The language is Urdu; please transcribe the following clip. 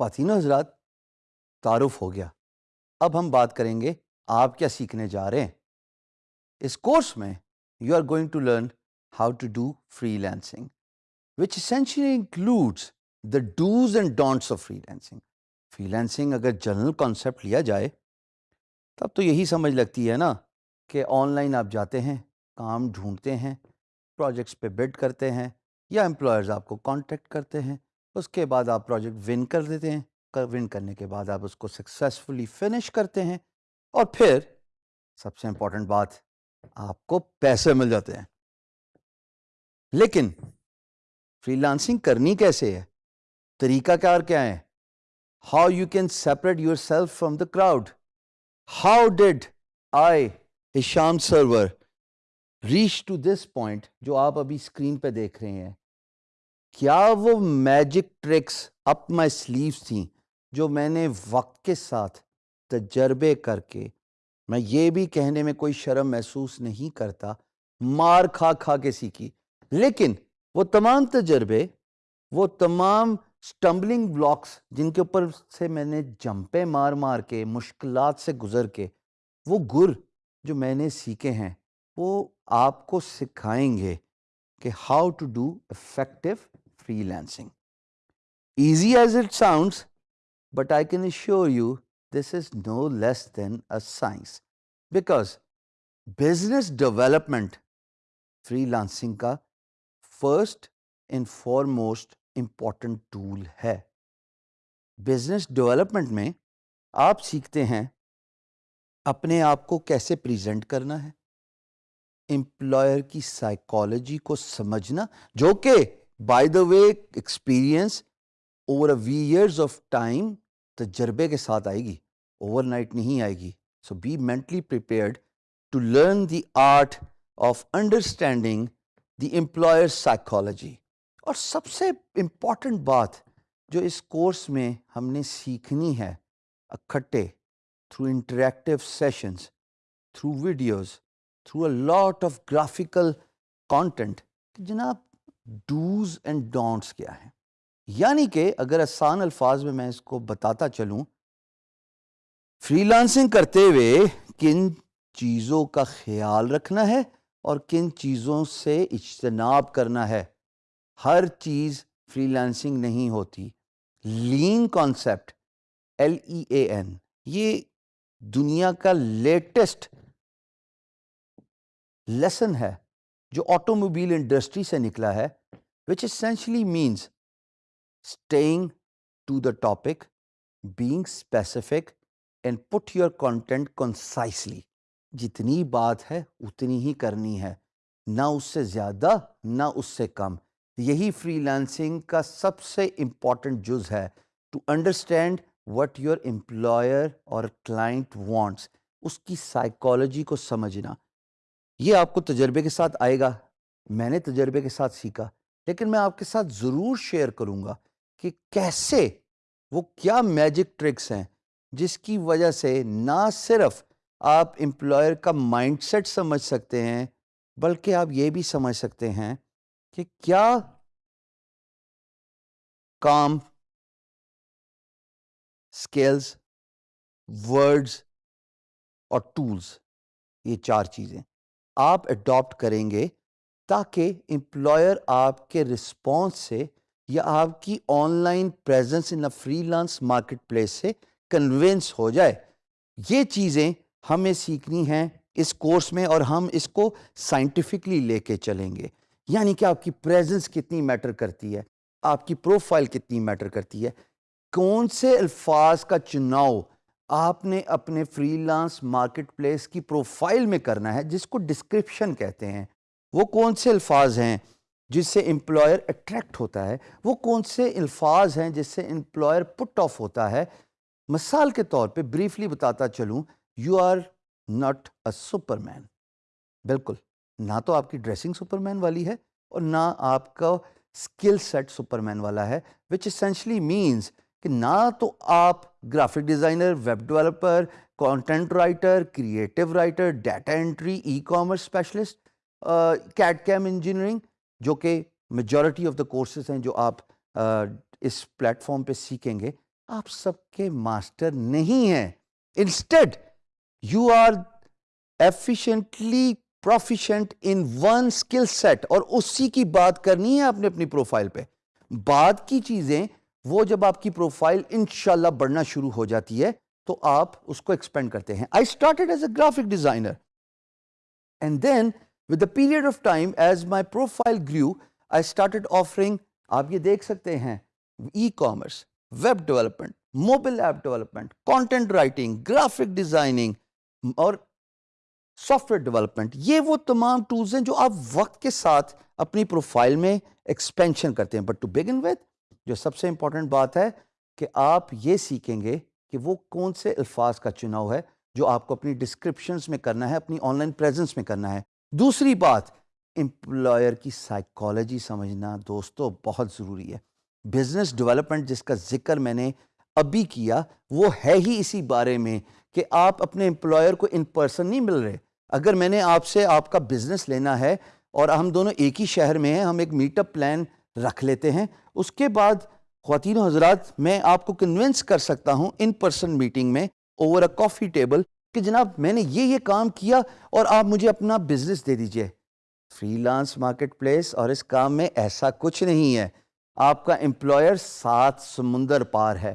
خواتین و حضرات تعارف ہو گیا۔ اب ہم بات کریں گے آپ کیا سیکھنے جا رہے ہیں۔ اس کورس میں you are going to learn how to do freelancing which essentially includes the dos and don'ts of freelancing freelancing اگر جنرل کانسیپٹ لیا جائے، تب تو یہی سمجھ لگتی ہے نا کہ آن لائن آپ جاتے ہیں، کام ڈھونڈتے ہیں پروجیکٹس پہ بڈ کرتے ہیں یا امپلائرز آپ کو کانٹیکٹ کرتے ہیں۔ اس کے بعد آپ پروجیکٹ ون کر دیتے ہیں ون کرنے کے بعد آپ اس کو سکسیزفلی فنش کرتے ہیں اور پھر سب سے امپورٹنٹ بات، آپ کو پیسے مل جاتے ہیں۔ لیکن فری لانسنگ کرنی کیسے ہے؟ طریقہ کار کیا ہے؟ How you can separate yourself from the crowd how did I Sham Sarwar reach to this point جو آپ ابھی اسکرین پہ دیکھ رہے ہیں؟ کیا وہ magic tricks up my sleeves تھیں جو میں نے وقت کے ساتھ تجربے کر کے، میں یہ بھی کہنے میں کوئی شرم محسوس نہیں کرتا، مار کھا کھا کے سیکھی۔ لیکن وہ تمام تجربے، وہ تمام سٹمبلنگ بلاکس جن کے اوپر سے میں نے جمپے مار مار کے، مشکلات سے گزر کے، وہ گر جو میں نے سیکھے ہیں، وہ آپ کو سکھائیں گے کہ how to do effective freelancing easy as it sounds but I can assure you this is no less than a science because business development freelancing کا first and foremost important tool ہے بزنس ڈیولپمنٹ میں آپ سیکھتے ہیں اپنے آپ کو کیسے پریزنٹ کرنا ہے امپلائر کی سائیکالوجی کو سمجھنا جو کہ by the way experience over a few years of time تجربے کے ساتھ آئے گی اوور نائٹ نہیں آئے گی۔ So be mentally prepared to learn the art of understanding the employer psychology اور سب سے امپورٹنٹ بات جو اس کورس میں ہم نے سیکھنی ہے، اکٹھے through interactive sessions through videos through a lot of graphical content جناب ڈوز اینڈ ڈونٹس کیا ہیں؟ یعنی کہ اگر آسان الفاظ میں میں اس کو بتاتا چلوں فری لانسنگ کرتے ہوئے کن چیزوں کا خیال رکھنا ہے اور کن چیزوں سے اجتناب کرنا ہے؟ ہر چیز فری لانسنگ نہیں ہوتی۔ Lean concept L E A N یہ دنیا کا لیٹسٹ لیسن ہے۔ جو آٹو موبائل انڈسٹری سے نکلا ہے which essentially means staying to the topic being specific and put your content concisely جتنی بات ہے، اتنی ہی کرنی ہے، نہ اس سے زیادہ، نہ اس سے کم۔ یہی فری لانسنگ کا سب سے امپورٹنٹ جز ہے۔ To understand what your employer اور کلائنٹ وانٹس اس کی سائیکالوجی کو سمجھنا۔ یہ آپ کو تجربے کے ساتھ آئے گا۔ میں نے تجربے کے ساتھ سیکھا، لیکن میں آپ کے ساتھ ضرور شیئر کروں گا کہ کیسے وہ کیا میجک ٹرکس ہیں جس کی وجہ سے نہ صرف آپ امپلائر کا مائنڈ سیٹ سمجھ سکتے ہیں، بلکہ آپ یہ بھی سمجھ سکتے ہیں کہ کیا کام اسکیلز ورڈز اور ٹولز یہ چار چیزیں۔ آپ اڈاپٹ کریں گے تاکہ امپلائر آپ کے رسپانس سے یا آپ کی online presence in freelance marketplace سے کنوینس ہو جائے۔ یہ چیزیں ہمیں سیکھنی ہیں اس کورس میں اور ہم اس کو سائنٹیفکلی لے کے چلیں گے۔ یعنی کہ آپ کی پریزنس کتنی میٹر کرتی ہے، آپ کی پروفائل کتنی میٹر کرتی ہے۔ کون سے الفاظ کا چناؤ آپ نے اپنے فری لانس مارکیٹ پلیس کی پروفائل میں کرنا ہے، جس کو ڈسکرپشن کہتے ہیں۔ وہ کون سے الفاظ ہیں جس سے امپلائر اٹریکٹ ہوتا ہے؟ وہ کون سے الفاظ ہیں جس سے امپلائر پٹ آف ہوتا ہے؟ مثال کے طور پہ بریفلی بتاتا چلوں you are not a superman بالکل، نہ تو آپ کی ڈریسنگ سپر مین والی ہے اور نہ آپ کا اسکل سیٹ سپر مین والا ہے وچ اسینشلی مینس کہ نہ تو آپ graphic designer, web developer content writer creative writer data entry e commerce specialist CAD CAM engineering جو کہ میجورٹی آف دا کورسز ہیں جو آپ اس پلیٹ فارم پہ سیکھیں گے، آپ سب کے ماسٹر نہیں ہیں۔ Instead you are efficiently proficient in one skill set اور اسی کی بات کرنی ہے آپ نے اپنی پروفائل پہ۔ بعد کی چیزیں وہ جب آپ کی پروفائل انشاءاللہ بڑھنا شروع ہو جاتی ہے، تو آپ اس کو ایکسپینڈ کرتے ہیں۔ I started as a graphic designer and then with the period of time as my profile grew I started offering آپ یہ دیکھ سکتے ہیں e commerce web development mobile app development content writing graphic designing اور سافٹ ویئر ڈیولپمنٹ یہ وہ تمام ٹولز ہیں جو آپ وقت کے ساتھ اپنی پروفائل میں ایکسپینشن کرتے ہیں۔ بٹ ٹو بگن ود جو سب سے امپورٹنٹ بات ہے کہ آپ یہ سیکھیں گے کہ وہ کون سے الفاظ کا چناؤ ہے جو آپ کو اپنی ڈسکرپشنز میں کرنا ہے، اپنی آن لائن پریزنس میں کرنا ہے۔ دوسری بات امپلائر کی سائیکالوجی سمجھنا دوستو بہت ضروری ہے۔ بزنس ڈیولپمنٹ جس کا ذکر میں نے ابھی کیا، وہ ہے ہی اسی بارے میں کہ آپ اپنے امپلائر کو ان پرسن نہیں مل رہے۔ اگر میں نے آپ سے آپ کا بزنس لینا ہے اور ہم دونوں ایک ہی شہر میں ہیں، ہم ایک میٹ اپ پلان رکھ لیتے ہیں۔ اس کے بعد خواتین و حضرات، میں آپ کو کنونس کر سکتا ہوں ان پرسن میٹنگ میں اوور اے کافی ٹیبل کہ جناب، میں نے یہ یہ کام کیا اور آپ مجھے اپنا بزنس دے دیجیے۔ فری لانس مارکیٹ پلیس اور اس کام میں ایسا کچھ نہیں ہے۔ آپ کا امپلائر سات سمندر پار ہے۔